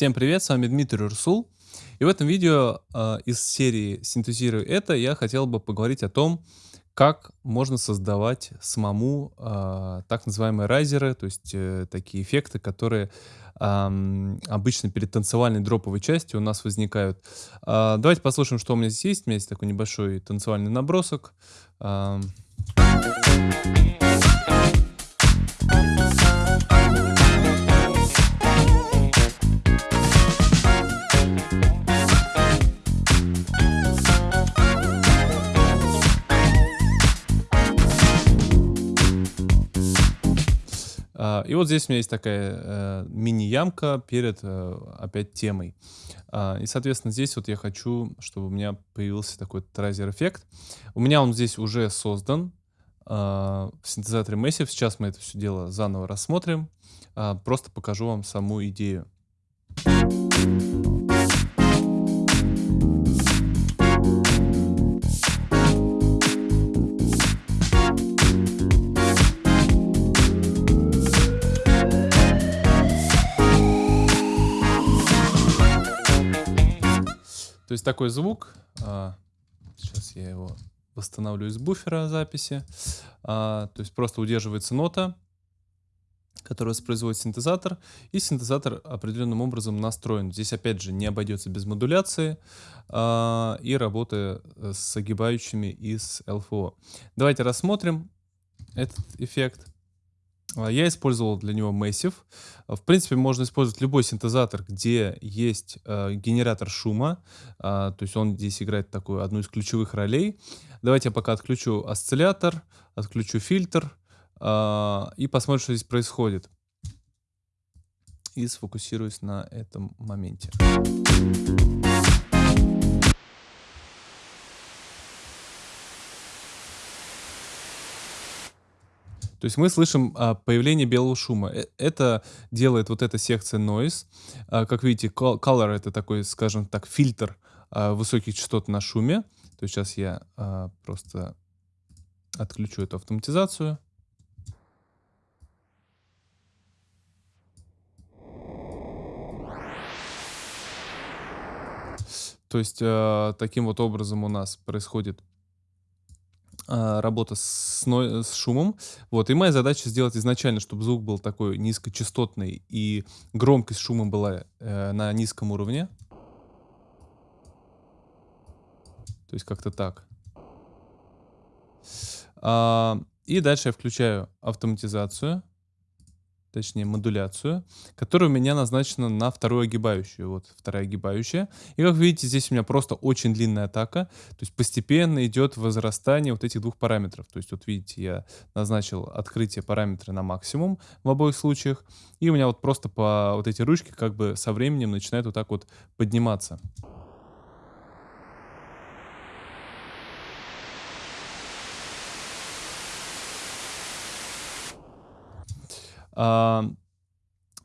Всем привет, с вами Дмитрий Урсул. И в этом видео э, из серии «Синтезирую это» я хотел бы поговорить о том, как можно создавать самому э, так называемые райзеры, то есть э, такие эффекты, которые э, обычно перед танцевальной дроповой частью у нас возникают. Э, давайте послушаем, что у меня здесь есть. У меня есть такой небольшой танцевальный набросок. Э, и вот здесь у меня есть такая э, мини-ямка перед э, опять темой. А, и, соответственно, здесь вот я хочу, чтобы у меня появился такой трайзер-эффект. У меня он здесь уже создан а, в синтезаторе Massive. Сейчас мы это все дело заново рассмотрим. Просто покажу вам саму идею. Есть такой звук. А, сейчас я его восстановлю из буфера записи. А, то есть просто удерживается нота, которую воспроизводит синтезатор, и синтезатор определенным образом настроен. Здесь опять же не обойдется без модуляции а, и работы с огибающими из LFO. Давайте рассмотрим этот эффект. А, я использовал для него Massive. А, в принципе, можно использовать любой синтезатор, где есть э, генератор шума. Э, то есть он здесь играет такую одну из ключевых ролей. Давайте я пока отключу осциллятор, отключу фильтр э, и посмотрим, что здесь происходит. И сфокусируюсь на этом моменте. То есть мы слышим а, появление белого шума. Э, это делает вот эта секция noise. А, как видите, color это такой, скажем так, фильтр а, высоких частот на шуме. То есть сейчас я а, просто отключу эту автоматизацию. То есть э, таким вот образом у нас происходит а, работа с, с шумом. Вот, и моя задача сделать изначально, чтобы звук был такой низкочастотный и громкость шума была э, на низком уровне. То есть как-то так. А, и дальше я включаю автоматизацию точнее модуляцию, которая у меня назначена на вторую огибающую. Вот вторая огибающая. И как видите, здесь у меня просто очень длинная атака. То есть постепенно идет возрастание вот этих двух параметров. То есть вот видите, я назначил открытие параметра на максимум в обоих случаях. И у меня вот просто по вот эти ручки как бы со временем начинают вот так вот подниматься.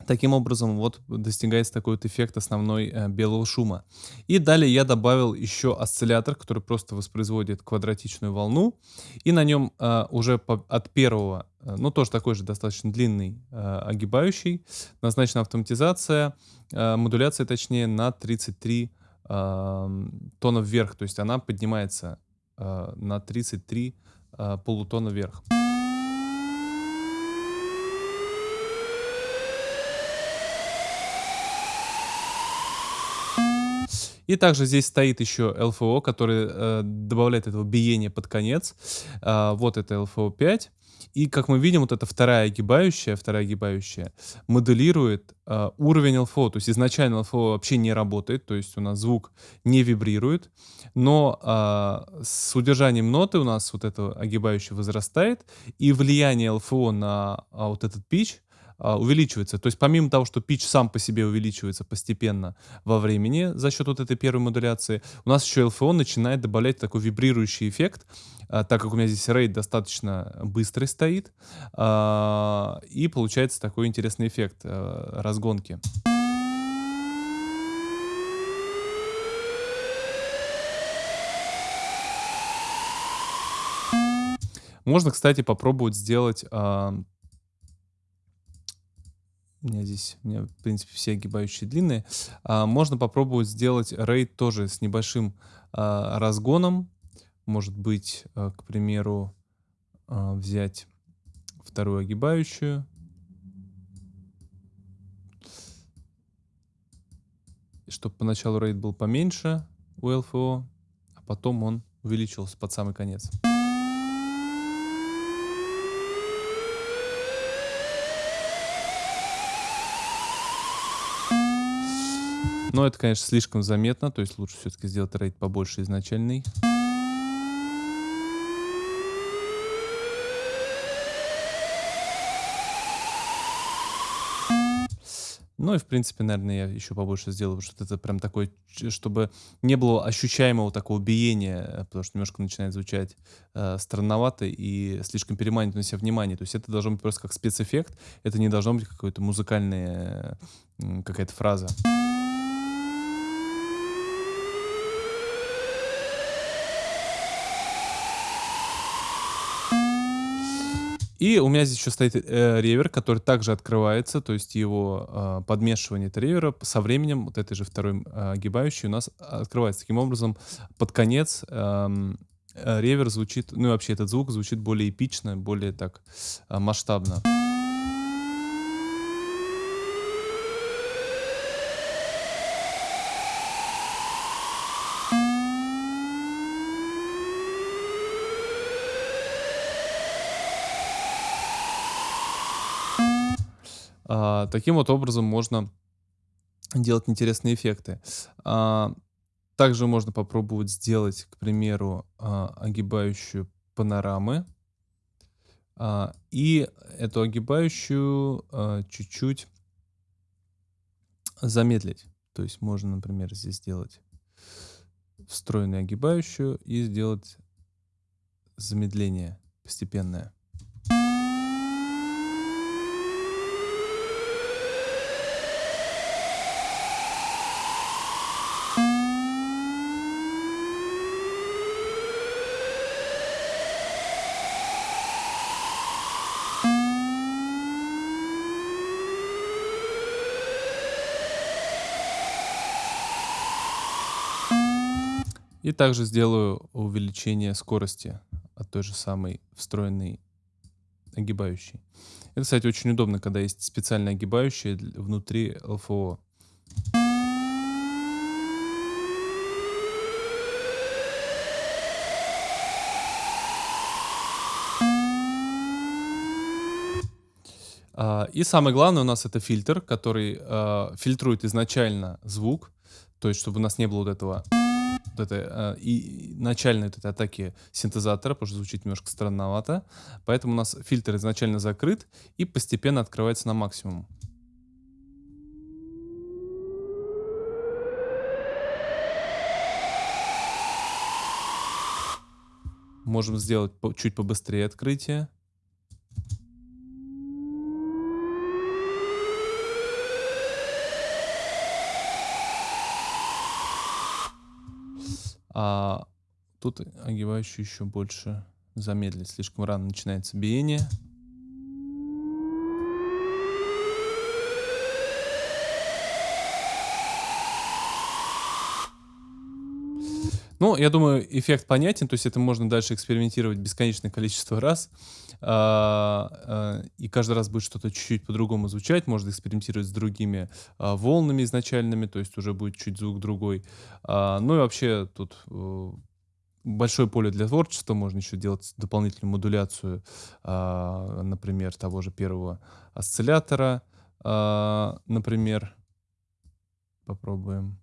Таким образом, вот достигается такой вот эффект основной э, белого шума. И далее я добавил еще осциллятор, который просто воспроизводит квадратичную волну. И на нем э, уже по, от первого, э, ну тоже такой же достаточно длинный э, огибающий, назначена автоматизация, э, модуляция точнее на 33 э, тона вверх. То есть она поднимается э, на 33 э, полутона вверх. И также здесь стоит еще LFO, который э, добавляет этого биения под конец. Э, вот это LFO 5. И как мы видим, вот эта вторая огибающая, вторая огибающая моделирует э, уровень LFO. То есть изначально LFO вообще не работает, то есть у нас звук не вибрирует. Но э, с удержанием ноты у нас вот эта огибающая возрастает. И влияние LFO на а, вот этот pitch увеличивается. То есть помимо того, что pitch сам по себе увеличивается постепенно во времени за счет вот этой первой модуляции, у нас еще LFO начинает добавлять такой вибрирующий эффект, а, так как у меня здесь рейд достаточно быстрый стоит, а, и получается такой интересный эффект разгонки. Можно, кстати, попробовать сделать У меня здесь, у меня, в принципе, все огибающие длинные. А, можно попробовать сделать рейд тоже с небольшим а, разгоном. Может быть, а, к примеру, а, взять вторую огибающую. Чтобы поначалу рейд был поменьше у ЛФО, а потом он увеличился под самый конец. Но это, конечно, слишком заметно, то есть лучше все-таки сделать рейд побольше изначальный. Ну и, в принципе, наверное, я еще побольше сделаю, потому что это прям такой, чтобы не было ощущаемого такого биения, э, потому что немножко начинает звучать э, странновато и слишком переманивать на себя внимание. То есть это должно быть просто как спецэффект, это не должно быть какой-то музыкальная э, какая-то фраза. И у меня здесь еще стоит э, ревер, который также открывается, то есть его э, подмешивание этого ревера со временем, вот этой же второй э, огибающей у нас открывается. Таким образом, под конец эм, э, ревер звучит, ну и вообще этот звук звучит более эпично, более так э, масштабно. А, таким вот образом можно делать интересные эффекты. А, также можно попробовать сделать, к примеру, а, огибающую панорамы. И эту огибающую чуть-чуть замедлить. То есть можно, например, здесь сделать встроенную огибающую и сделать замедление постепенное. И также сделаю увеличение скорости от той же самой встроенной огибающей. Это, кстати, очень удобно, когда есть специальная огибающая внутри ЛФО. А, и самое главное у нас это фильтр, который э, фильтрует изначально звук, то есть чтобы у нас не было вот этого вот этой, э, и начальной вот этой атаки синтезатора, потому что звучит немножко странновато. Поэтому у нас фильтр изначально закрыт и постепенно открывается на максимум. Можем сделать чуть побыстрее открытие. А тут огибающий еще больше замедлить. Слишком рано начинается биение. Ну, я думаю, эффект понятен, то есть это можно дальше экспериментировать бесконечное количество раз, а, а, и каждый раз будет что-то чуть-чуть по-другому звучать, можно экспериментировать с другими а, волнами изначальными, то есть уже будет чуть звук другой. Ну и вообще тут э, большое поле для творчества, можно еще делать дополнительную модуляцию, например, того же первого осциллятора, например, попробуем.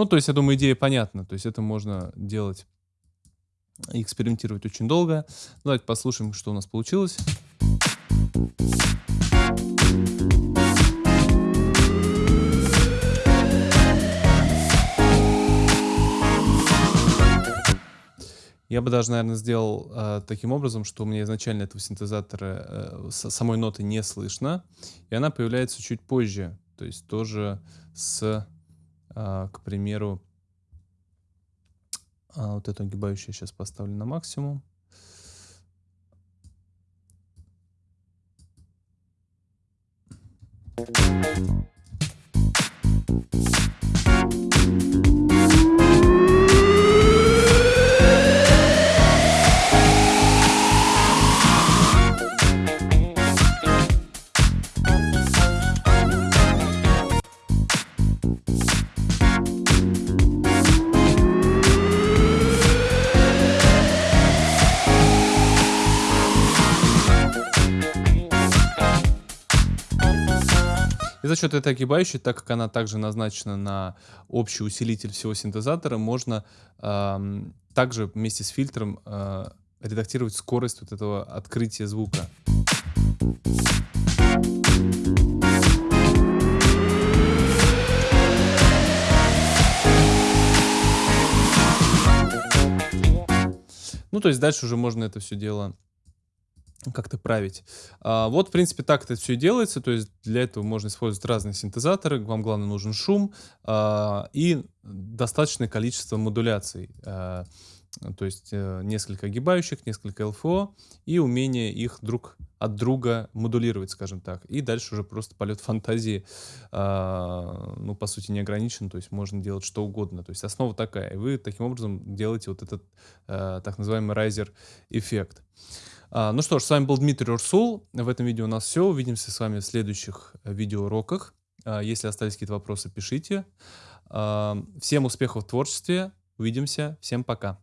Ну, то есть, я думаю, идея понятна. То есть это можно делать и экспериментировать очень долго. Давайте послушаем, что у нас получилось. Я бы даже, наверное, сделал э, таким образом, что у меня изначально этого синтезатора э, самой ноты не слышно, и она появляется чуть позже. То есть тоже с, э, к примеру, э, вот эту огибающую сейчас поставлю на максимум. Thank you. За счет этой огибающей, так как она также назначена на общий усилитель всего синтезатора, можно э, также вместе с фильтром э, редактировать скорость вот этого открытия звука. Ну, то есть дальше уже можно это все дело как-то править. А, вот, в принципе, так это все делается. То есть для этого можно использовать разные синтезаторы. Вам, главное, нужен шум а, и достаточное количество модуляций. А, то есть э, несколько огибающих, несколько ЛФО и умение их друг от друга модулировать, скажем так. И дальше уже просто полет фантазии, э, ну, по сути, не ограничен, то есть можно делать что угодно. То есть основа такая. И вы таким образом делаете вот этот э, так называемый райзер-эффект. Ну что ж, с вами был Дмитрий Урсул. В этом видео у нас все. Увидимся с вами в следующих э, видеоуроках. А, если остались какие-то вопросы, пишите. А, всем успехов в творчестве. Увидимся. Всем пока.